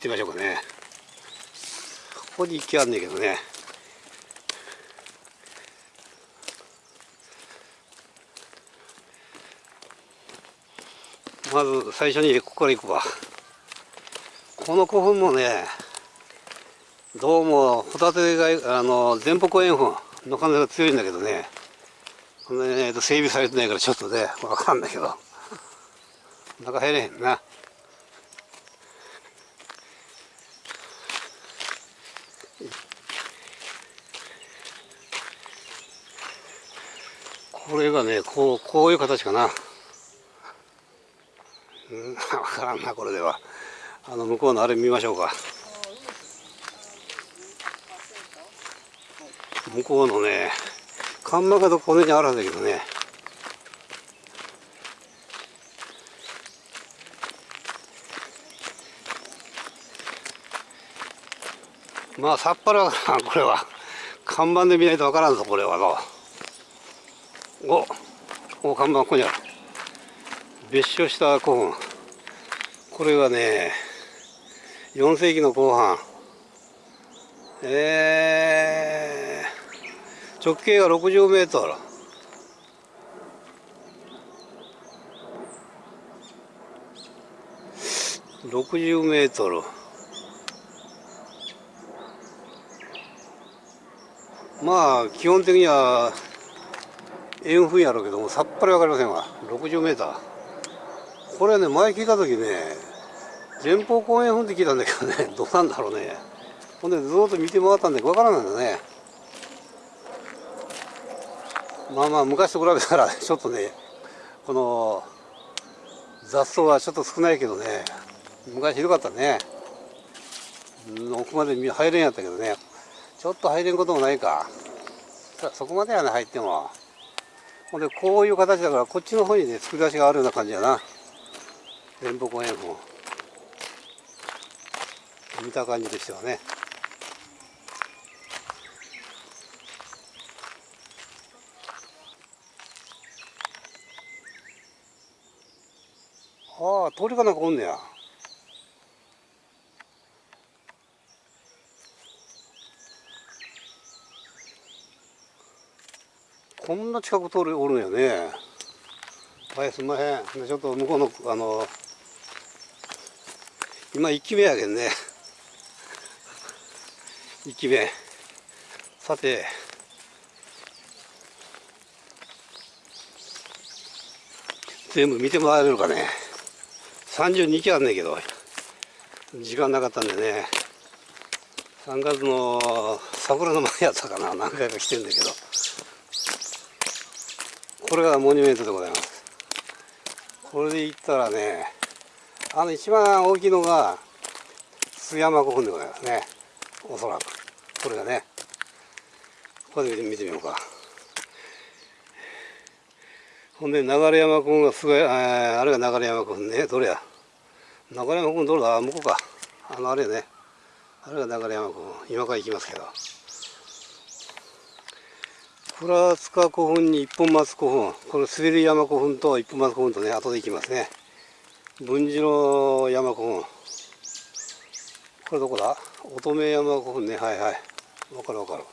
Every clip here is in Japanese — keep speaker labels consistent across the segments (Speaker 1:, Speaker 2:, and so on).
Speaker 1: ってみましょうかね。ここに行きあんねんけどね。まず最初にここから行くわ。この古墳もねどうもホタテがあの前方後円墳の可能性が強いんだけどね。この、ね、整備されてないからちょっとね分かんないけど。中入れへんな。これがねこうこういう形かな。うん 分からんなこれでは。あの向こうのあれ見ましょうか。向こうのね看板がどこにあるんだけどね。まあさっぱりわからんこれは。看板で見ないとわからんぞこれはのおお看板ここにある。別所した古墳。これがね4世紀の後半。えー、直径が60メートル。60メートル。まあ基本的には円墳やろうけどもさっぱり分かりませんわ。60メーター。これね前聞いた時ね前方後円墳って聞いたんだけどね どうなんだろうね。ほんでずっと見て回ったんで分からないんだね。まあまあ昔と比べたら ちょっとねこの雑草はちょっと少ないけどね昔ひどかったね。奥まで入れんやったけどね。ちょっと入れんこともないか。そこまではね入っても。でこういう形だからこっちの方にね作り出しがあるような感じやな。前方後円墳。見た感じとしてはね。ああ鳥かなんかおんねや。こんな近く通るおるんやね。はいすんまへん。ちょっと向こうのあの今1期目やけんね。1期目。さて。全部見てもらえるかね。32期あんねんけど時間なかったんでね。3月の桜の前やったかな。何回か来てんだけど。これがモニュメントでございます。これで行ったらねあの一番大きいのが須山古墳でございますね。おそらく。これがね。これで見てみようか。ほんで流山古墳がすごいあれが流山古墳ね。どれや。流山古墳どれだ。向こうか。あのあれね。あれが流山古墳。今から行きますけど。倉塚古墳に一本松古墳この滑り山古墳と一本松古墳とね後で行きますね。文次郎山古墳。これどこだ？乙女山古墳ね。はいはい。わかるわかる。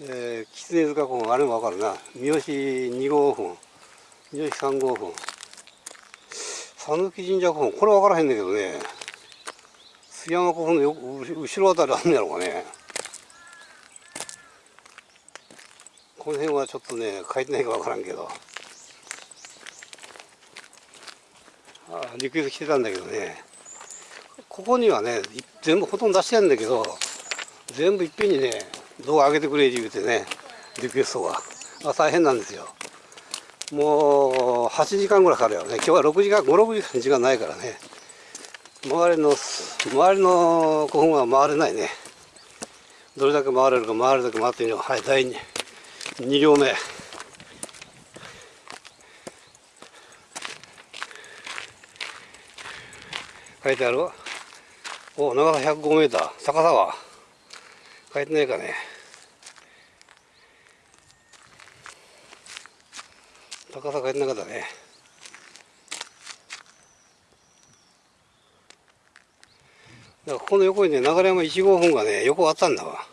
Speaker 1: えー、狐塚古墳。あれもわかるな。三好二号墳。三好三号墳。讃岐神社古墳。これわからへんねんけどね。須山古墳のよ後ろあたりあんねやろうかね。この辺はちょっとね書いてないかわからんけど。あリクエスト来てたんだけどね。ここにはね全部ほとんど出してるんだけど全部いっぺんにね動画上げてくれって言うてねリクエストが。あ大変なんですよ。もう8時間ぐらいかかるよね。今日は6時間56時間時間ないからね。周りの周りの古墳は回れないね。どれだけ回れるか回るだけ回ってみよう。はい第 2, 2両目。書いてあるお長さ105メーター。高さは書いてないかね。高さ書いてなかったね。だからこの横にね流山1号本がね横あったんだわ。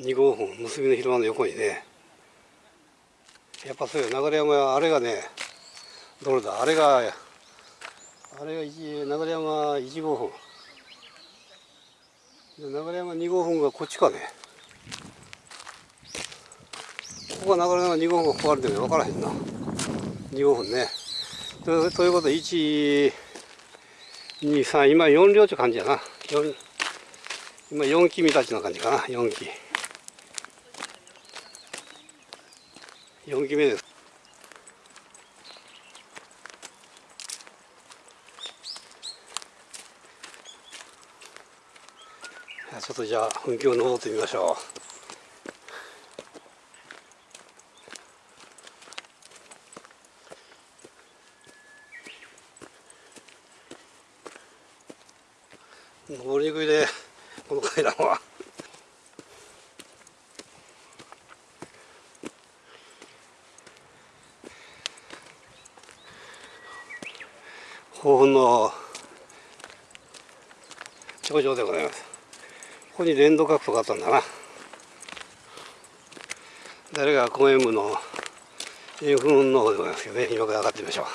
Speaker 1: 2号本結びの広間の横にねやっぱそういう流山はあれがねどれだ？あれがあれが一流山1号本。で流山2号本がこっちかね。ここが流山2号本がここあるんだけど分からへんな。2号本ね。とということで1 2、3、今4両って感じやな。今4機見たちの感じかな、4機。4期目です。ちょっとじゃあ、噴気を登ってみましょう。登りにくいでこの階段は。豊富の頂上でございます。ここに連動角度があったんだな。誰が公園部のインフンの方でございますけどね、今から上がってみましょ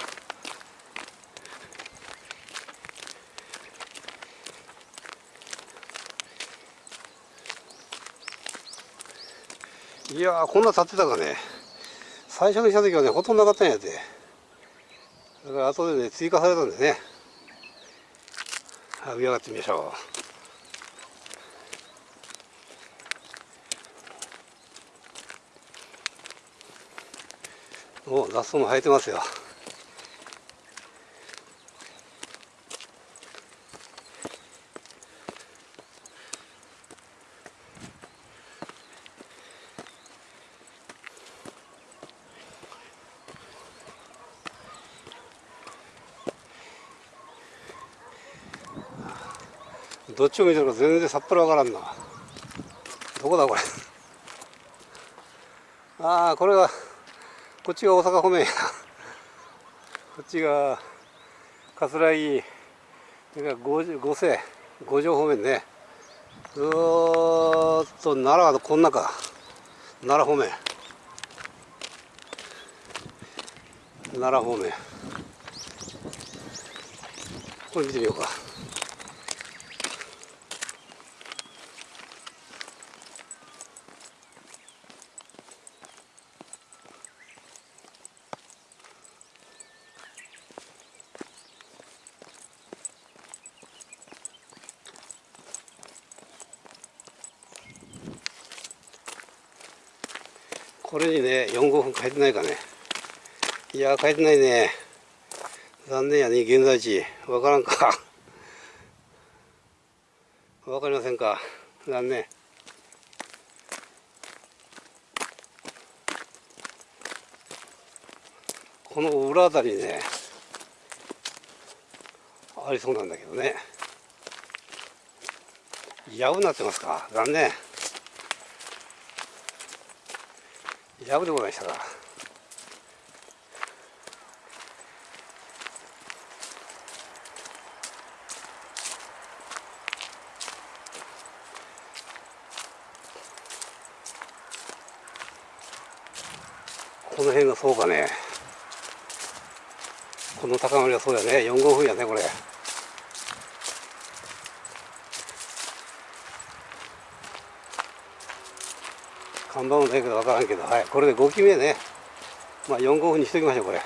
Speaker 1: う。いやこんな立ってたかね最初に来た時はねほとんどなかったんやてだから後でね追加されたんでね。上上がってみましょう。お雑草も生えてますよ。どっちを見てるか全然さっぱりわからんな。どこだこれ。ああこれがこっちが大阪方面や。こっちが桂木それから五世五条方面ね。ずっと奈良はこんなか奈良方面。奈良方面。これ見てみようか。これにね4号分書いてないかね。いや書いてないね。残念やね現在地。わからんか。わかりませんか。残念。この裏あたりにねありそうなんだけどね。やぶなってますか。残念。やぶでございましたか。この辺がそうかね。この高まりはそうやね。4号分やねこれ。看板もないけど分からんけど、はい、これで5機目ね。まあ4号分にしときましょう、これ。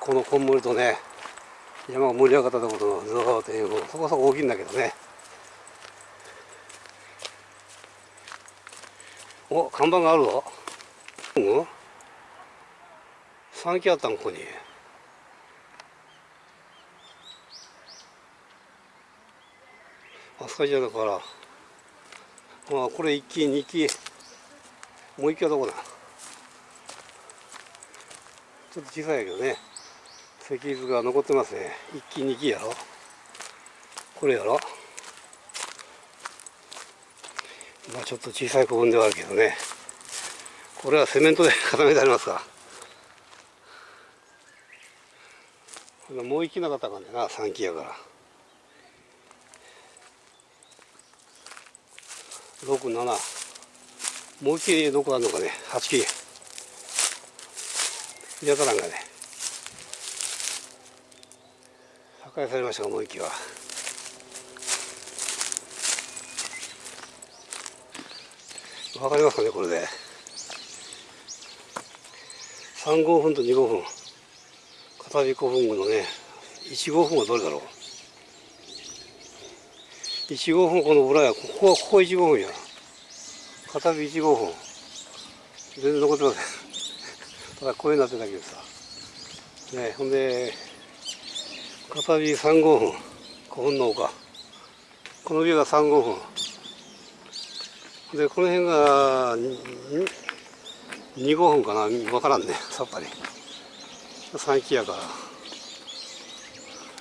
Speaker 1: このこんもりとね、山が盛り上がったところのずーっというそこそこ大きいんだけどね。お、看板があるぞ。うん ?3 機あったの、ここに。あそこじゃだから。まあこれ1機2機もう1機はどこだ？ちょっと小さいけどね。石図が残ってますね。1機2機やろ。これやろ。まあちょっと小さい古墳ではあるけどね。これはセメントで固めてありますかもう1機なかったかんねな3機やから。6、7。もう一切どこあるのかね。8切れ。見当たらんがね。破壊されましたが、もう一機は。わかりますかね、これで。3号分と2号分。片火古墳群のね、1号分はどれだろう。1号分この裏や、ここはここ1号分や。片火1号分。全然残ってません。ただこういうなってたけどさ。ねほんで、片火3号分。古墳の丘。この上が3号分。で、この辺が2号分かなわからんね。さっぱり。3期やか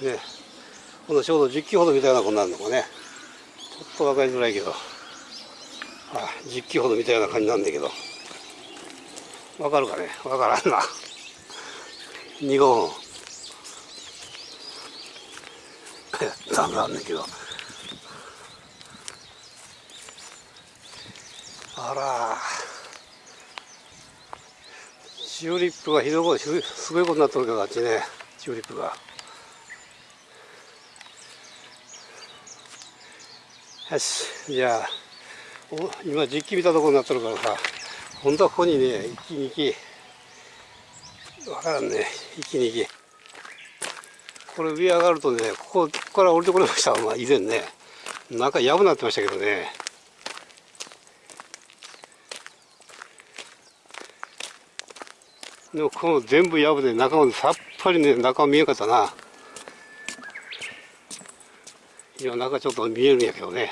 Speaker 1: ら。ねこのちょうど10機ほどみたいなことになるのかね。ちょっと分かりづらいけど。あ、10機ほどみたいな感じなんだけど。わかるかね？わからんな。2号分。ダメなんだけど。あらチューリップがひどいことすごいことになってるけどあっちねチューリップがよしじゃあ今実機見たところになってるからさ本当はここにね1機2機分からんね1機2機これ上上がるとねここここから降りてこれましたまあ以前ね。中やぶなってましたけどね。でもこの全部やぶで中までさっぱりね中見えんかったな。今中ちょっと見えるんやけどね。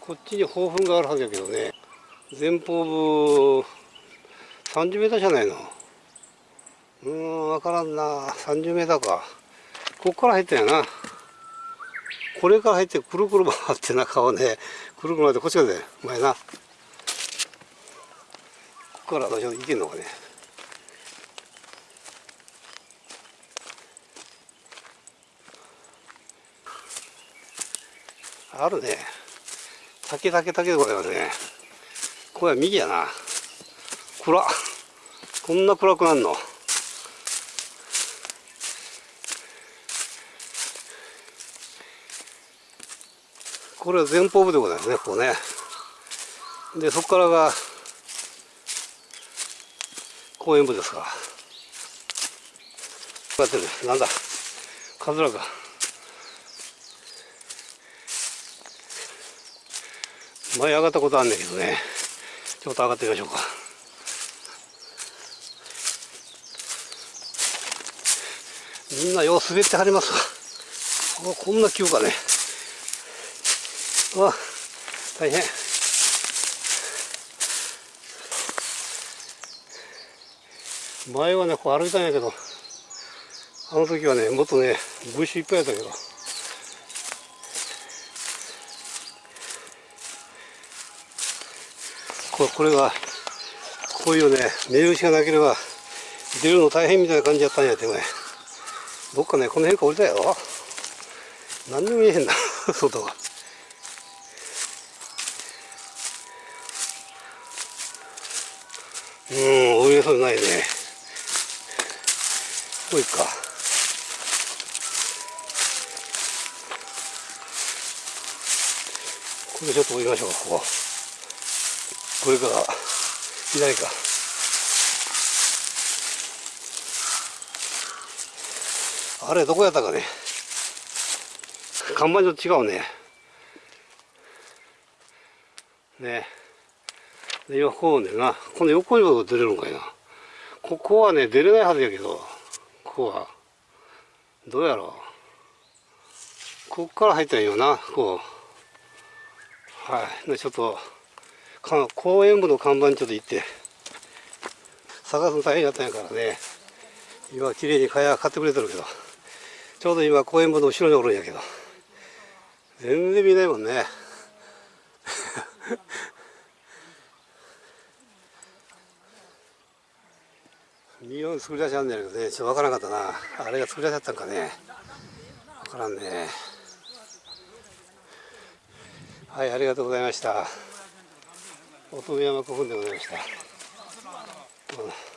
Speaker 1: こっちに豊墳があるはずやけどね。前方部30メーターじゃないの。うーん分からんな。30メーターか。こっから入ったんやな。これから入ってくるくる回って中をねくるくる回ってこっち側で前な。から私は行けんのかね。あるね。竹竹竹これはね。これは右やな。暗。こんな暗くなんの？これは前方部でございますねここね。でそこからが公園部ですか。こうやってる。なんだ？カズラか。前上がったことあんねんけどね。ちょっと上がってみましょうか。みんなよう滑ってはりますわ。こんな急かね。あ大変。前はねこう歩いたんやけどあの時はねもっとね物資いっぱいやったけど。ここれがこういうね目打ちがなければ出るの大変みたいな感じやったんやってねどっかねこの辺か降りたやろ？何にも見えへんな 外が。うん降りれそうないね。こういっか。これちょっと降りましょうかここ。これか。ら左か。あれどこやったかね。看板と違うね。ね。で今こうねな。この横にも出れるんかいな。ここはね出れないはずやけど。ここは。どうやろう。ここから入ったらいいよなこうはい。でちょっと公園部の看板にちょっと行って探すの大変やったんやからね。今綺麗に蚊帳買ってくれてるけどちょうど今公園部の後ろにおるんやけど全然見ないもんね。見よう作り出しあんねんけどねちょっとわからなかったな。あれが作り出しあったんかね。わからんね。はいありがとうございました。乙女山古墳でございました、うん